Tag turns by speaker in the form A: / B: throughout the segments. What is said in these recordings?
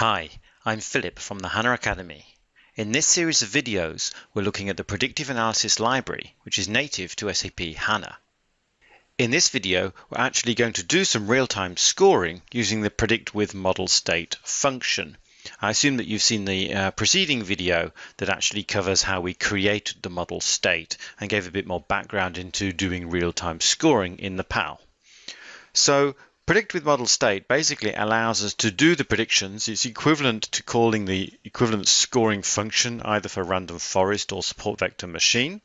A: Hi, I'm Philip from the HANA Academy. In this series of videos, we're looking at the Predictive Analysis Library, which is native to SAP HANA. In this video, we're actually going to do some real-time scoring using the predict with model state function. I assume that you've seen the uh, preceding video that actually covers how we created the model state and gave a bit more background into doing real-time scoring in the PAL. So Predict with model state basically allows us to do the predictions. It's equivalent to calling the equivalent scoring function either for random forest or support vector machine.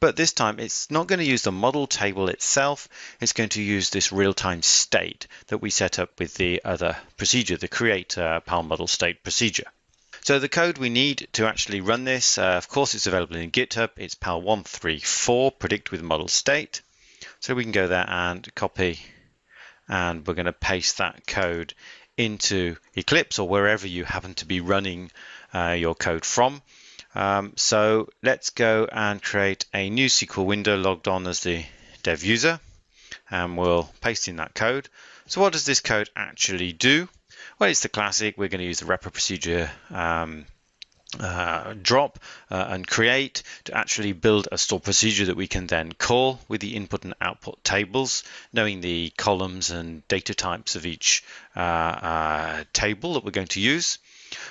A: But this time it's not going to use the model table itself. It's going to use this real-time state that we set up with the other procedure, the create uh, PAL model state procedure. So the code we need to actually run this, uh, of course, it's available in GitHub. It's PAL134 predict with model state. So we can go there and copy and we're going to paste that code into Eclipse or wherever you happen to be running uh, your code from. Um, so let's go and create a new SQL window logged on as the dev user and we'll paste in that code. So what does this code actually do? Well, it's the classic. We're going to use the wrapper procedure um, uh, drop uh, and create to actually build a store procedure that we can then call with the input and output tables, knowing the columns and data types of each uh, uh table that we're going to use.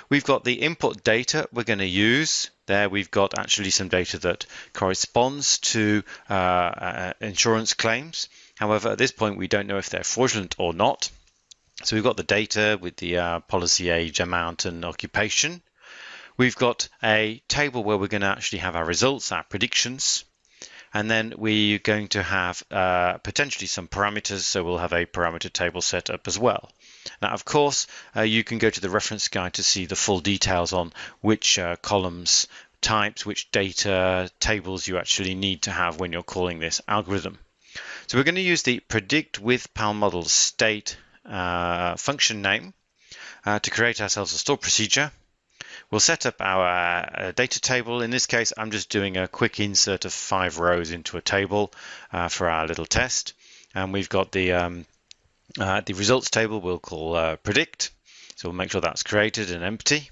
A: We've got the input data we're going to use. There we've got actually some data that corresponds to uh, insurance claims. However, at this point, we don't know if they're fraudulent or not. So we've got the data with the policy age, amount, and occupation. We've got a table where we're going to actually have our results, our predictions, and then we're going to have uh, potentially some parameters, so we'll have a parameter table set up as well. Now, of course, uh, you can go to the reference guide to see the full details on which uh, columns, types, which data tables you actually need to have when you're calling this algorithm. So we're going to use the predict with PAL model state uh, function name uh, to create ourselves a store procedure We'll set up our uh, data table. In this case, I'm just doing a quick insert of five rows into a table uh, for our little test. And we've got the, um, uh, the results table we'll call uh, predict. So we'll make sure that's created and empty.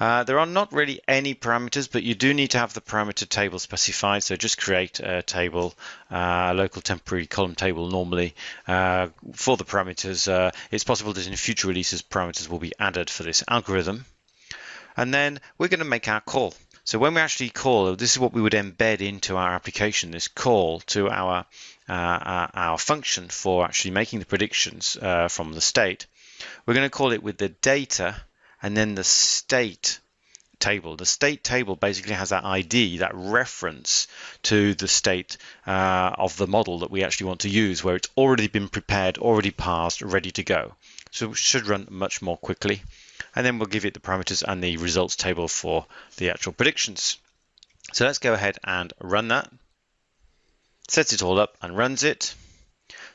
A: Uh, there are not really any parameters, but you do need to have the parameter table specified. So just create a table, uh, a local temporary column table normally uh, for the parameters. Uh, it's possible that in future releases, parameters will be added for this algorithm and then we're going to make our call. So when we actually call, this is what we would embed into our application, this call to our, uh, our, our, function for actually making the predictions uh, from the state. We're going to call it with the data and then the state table. The state table basically has that ID, that reference to the state uh, of the model that we actually want to use, where it's already been prepared, already passed, ready to go. So it should run much more quickly and then we'll give it the parameters and the results table for the actual predictions. So let's go ahead and run that. Sets it all up and runs it.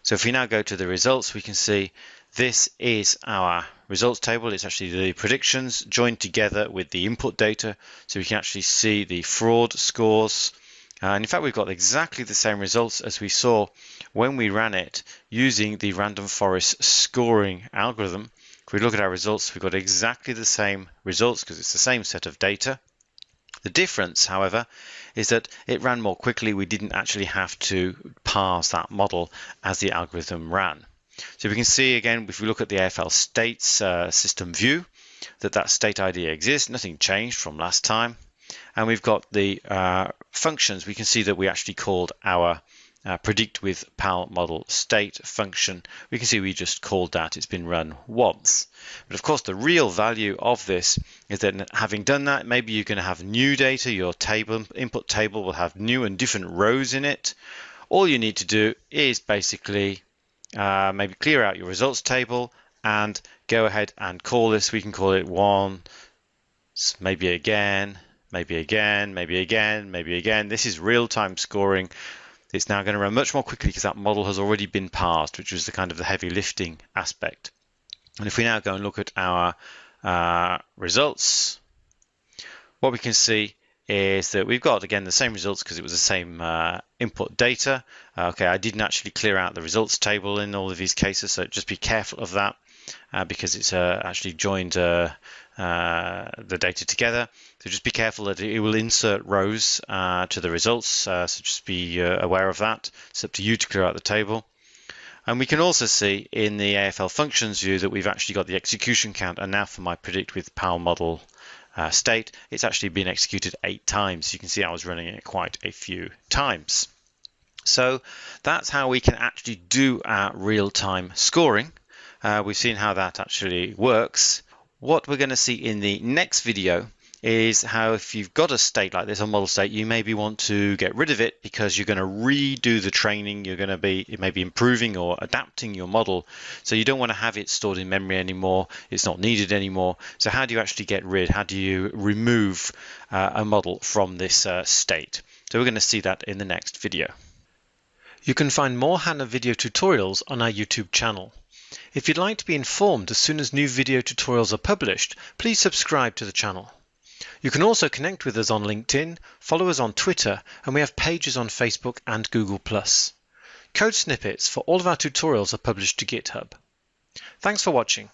A: So if we now go to the results, we can see this is our results table. It's actually the predictions joined together with the input data. So we can actually see the fraud scores. And in fact, we've got exactly the same results as we saw when we ran it using the random forest scoring algorithm. If we look at our results, we've got exactly the same results because it's the same set of data. The difference, however, is that it ran more quickly. We didn't actually have to parse that model as the algorithm ran. So we can see again, if we look at the AFL states uh, system view, that that state ID exists. Nothing changed from last time. And we've got the uh, functions. We can see that we actually called our uh, predict with PAL model state function, we can see we just called that. It's been run once. But of course, the real value of this is that having done that, maybe you're going to have new data. Your table input table will have new and different rows in it. All you need to do is basically uh, maybe clear out your results table and go ahead and call this. We can call it one, maybe again, maybe again, maybe again, maybe again. This is real-time scoring it's now going to run much more quickly because that model has already been parsed, which was the kind of the heavy lifting aspect. And if we now go and look at our uh, results, what we can see is that we've got again the same results because it was the same uh, input data. Uh, okay, I didn't actually clear out the results table in all of these cases, so just be careful of that. Uh, because it's uh, actually joined uh, uh, the data together. So just be careful that it will insert rows uh, to the results. so just be aware of that. It's up to you to clear out the table. And we can also see in the AFL functions view that we've actually got the execution count. And now for my predict with PAL model uh, state, it's actually been executed eight times. You can see I was running it quite a few times. So that's how we can actually do our real-time scoring. Uh, we've seen how that actually works. What we're going to see in the next video is how if you've got a state like this, a model state, you maybe want to get rid of it because you're going to redo the training. You're going to be maybe improving or adapting your model. So you don't want to have it stored in memory anymore. It's not needed anymore. So how do you actually get rid? How do you remove uh, a model from this uh, state? So we're going to see that in the next video. You can find more HANA video tutorials on our YouTube channel. If you'd like to be informed as soon as new video tutorials are published, please subscribe to the channel. You can also connect with us on LinkedIn, follow us on Twitter, and we have pages on Facebook and Google+. Code snippets for all of our tutorials are published to GitHub. Thanks for watching.